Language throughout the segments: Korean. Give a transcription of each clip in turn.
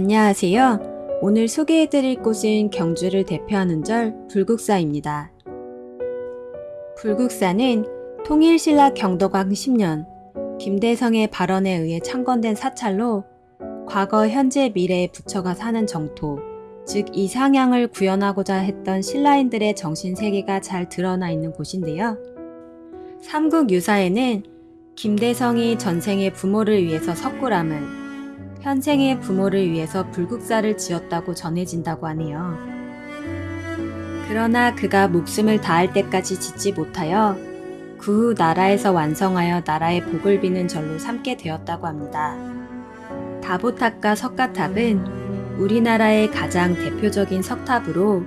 안녕하세요. 오늘 소개해드릴 곳은 경주를 대표하는 절 불국사입니다. 불국사는 통일신라 경덕왕 10년 김대성의 발언에 의해 창건된 사찰로 과거, 현재, 미래의 부처가 사는 정토, 즉 이상향을 구현하고자 했던 신라인들의 정신세계가 잘 드러나 있는 곳인데요. 삼국 유사에는 김대성이 전생의 부모를 위해서 석굴암을, 현생의 부모를 위해서 불국사를 지었다고 전해진다고 하네요. 그러나 그가 목숨을 다할 때까지 짓지 못하여 그 후 나라에서 완성하여 나라의 복을 비는 절로 삼게 되었다고 합니다. 다보탑과 석가탑은 우리나라의 가장 대표적인 석탑으로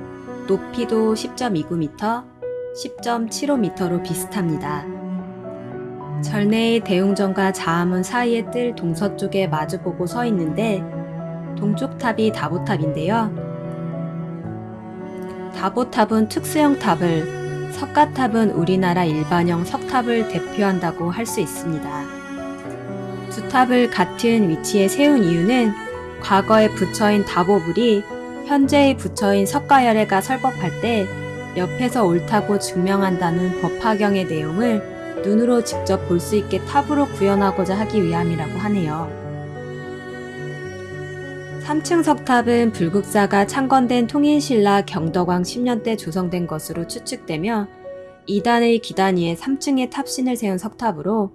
높이도 10.29m, 10.75m로 비슷합니다. 절내의 대웅전과 자암문 사이에 뜰 동서쪽에 마주보고 서 있는데 동쪽 탑이 다보탑인데요. 다보탑은 특수형 탑을, 석가탑은 우리나라 일반형 석탑을 대표한다고 할 수 있습니다. 두 탑을 같은 위치에 세운 이유는 과거의 부처인 다보불이 현재의 부처인 석가열애가 설법할 때 옆에서 옳다고 증명한다는 법화경의 내용을 눈으로 직접 볼 수 있게 탑으로 구현하고자 하기 위함이라고 하네요. 3층 석탑은 불국사가 창건된 통일신라 경덕왕 10년 때 조성된 것으로 추측되며 2단의 기단 위에 3층에 탑신을 세운 석탑으로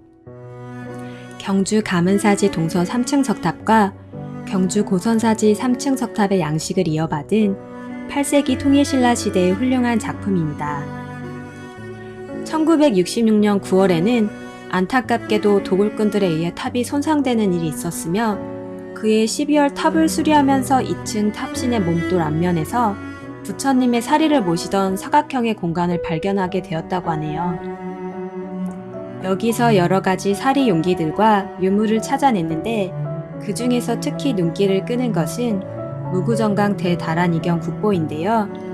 경주 가문사지 동서 3층 석탑과 경주 고선사지 3층 석탑의 양식을 이어받은 8세기 통일신라 시대의 훌륭한 작품입니다. 1966년 9월에는 안타깝게도 도굴꾼들에 의해 탑이 손상되는 일이 있었으며 그해 12월 탑을 수리하면서 2층 탑신의 몸돌 앞면에서 부처님의 사리를 모시던 사각형의 공간을 발견하게 되었다고 하네요. 여기서 여러 가지 사리 용기들과 유물을 찾아냈는데 그 중에서 특히 눈길을 끄는 것은 무구정강 대다라니경 국보인데요.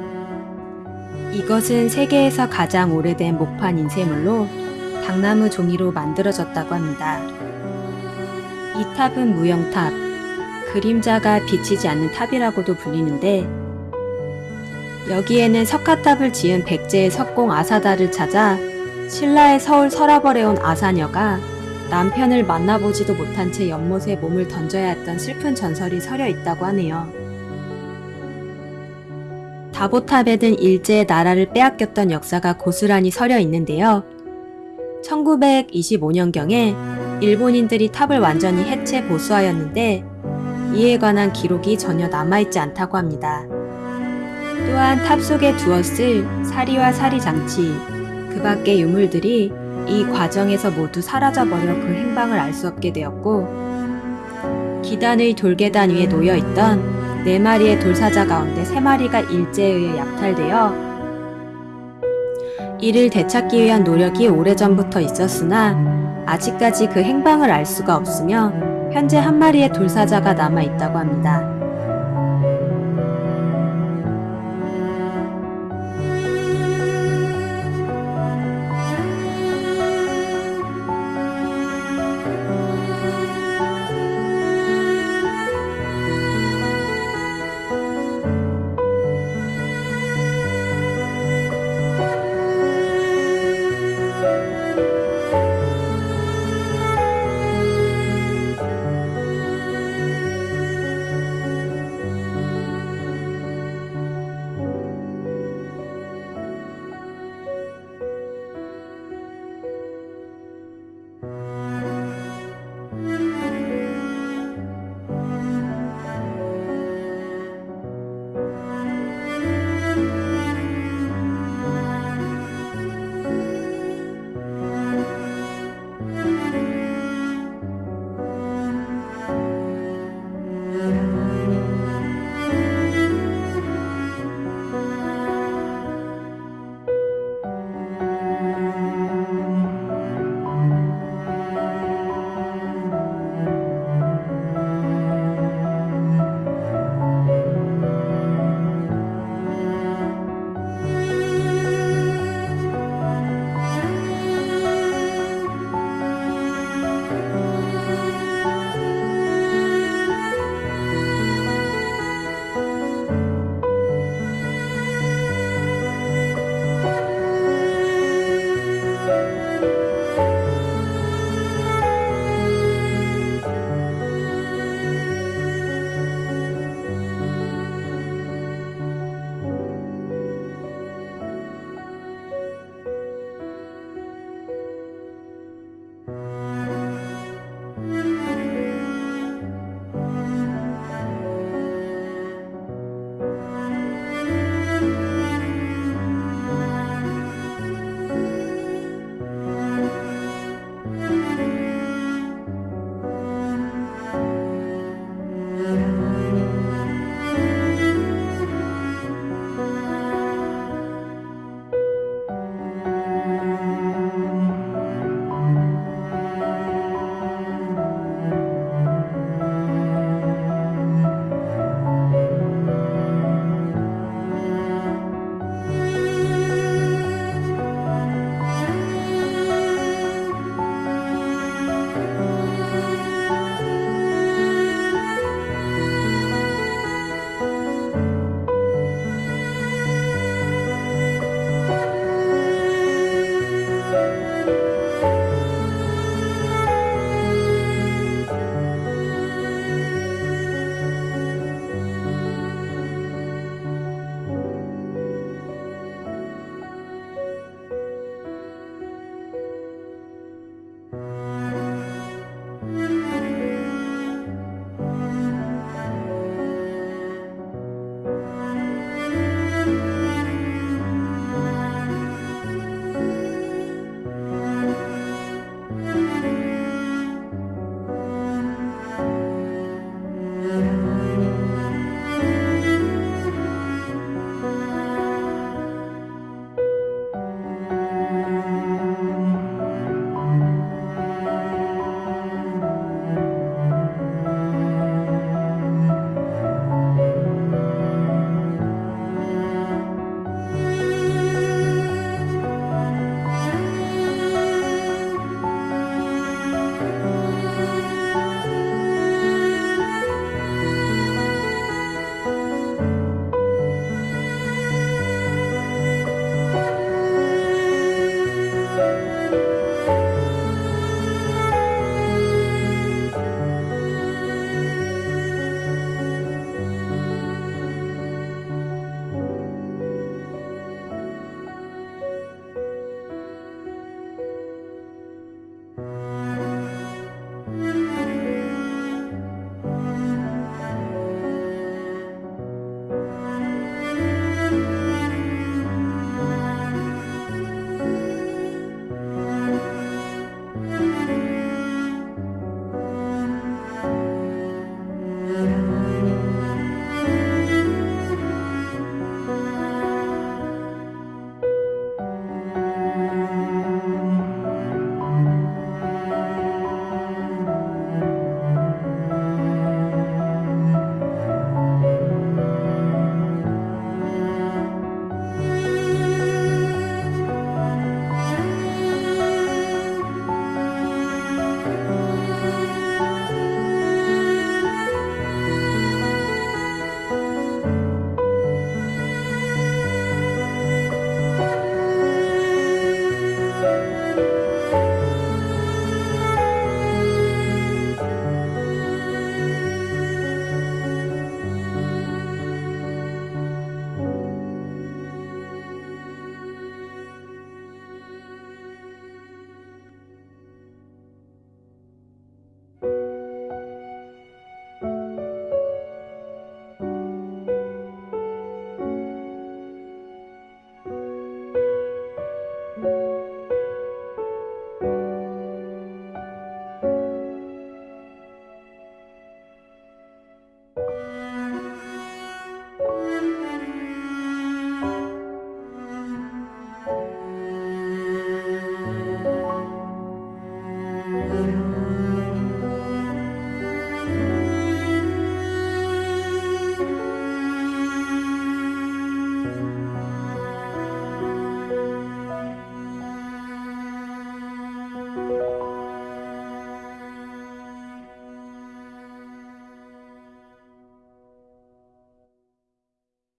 이것은 세계에서 가장 오래된 목판 인쇄물로 닥나무 종이로 만들어졌다고 합니다. 이 탑은 무영탑, 그림자가 비치지 않는 탑이라고도 불리는데 여기에는 석가탑을 지은 백제의 석공 아사달을 찾아 신라의 서울 서라벌에 온 아사녀가 남편을 만나보지도 못한 채 연못에 몸을 던져야 했던 슬픈 전설이 서려 있다고 하네요. 다보탑에는 일제에 나라를 빼앗겼던 역사가 고스란히 서려 있는데요. 1925년경에 일본인들이 탑을 완전히 해체 보수하였는데 이에 관한 기록이 전혀 남아있지 않다고 합니다. 또한 탑 속에 두었을 사리와 사리 장치, 그 밖의 유물들이 이 과정에서 모두 사라져버려 그 행방을 알 수 없게 되었고 기단의 돌계단 위에 놓여있던 네 마리의 돌사자 가운데 세 마리가 일제에 의해 약탈되어 이를 되찾기 위한 노력이 오래전부터 있었으나 아직까지 그 행방을 알 수가 없으며 현재 한 마리의 돌사자가 남아 있다고 합니다.